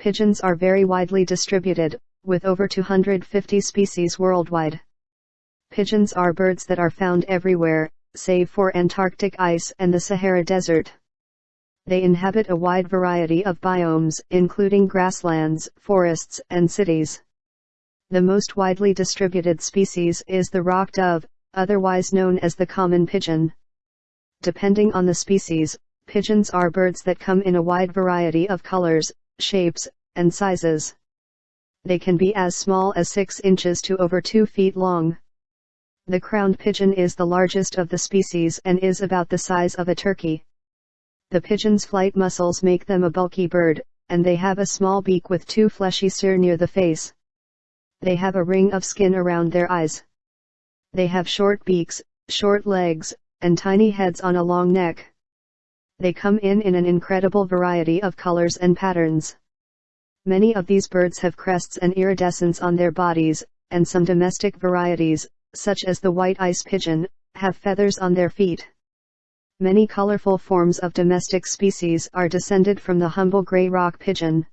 Pigeons are very widely distributed, with over 250 species worldwide. Pigeons are birds that are found everywhere, save for Antarctic ice and the Sahara Desert. They inhabit a wide variety of biomes, including grasslands, forests, and cities. The most widely distributed species is the rock dove, otherwise known as the common pigeon. Depending on the species, pigeons are birds that come in a wide variety of colors, shapes, and sizes. They can be as small as 6 inches to over 2 feet long. The crowned pigeon is the largest of the species and is about the size of a turkey. The pigeon's flight muscles make them a bulky bird, and they have a small beak with two fleshy cere near the face. They have a ring of skin around their eyes. They have short beaks, short legs, and tiny heads on a long neck. They come in in an incredible variety of colors and patterns. Many of these birds have crests and iridescence on their bodies, and some domestic varieties, such as the white ice pigeon, have feathers on their feet. Many colorful forms of domestic species are descended from the humble gray rock pigeon.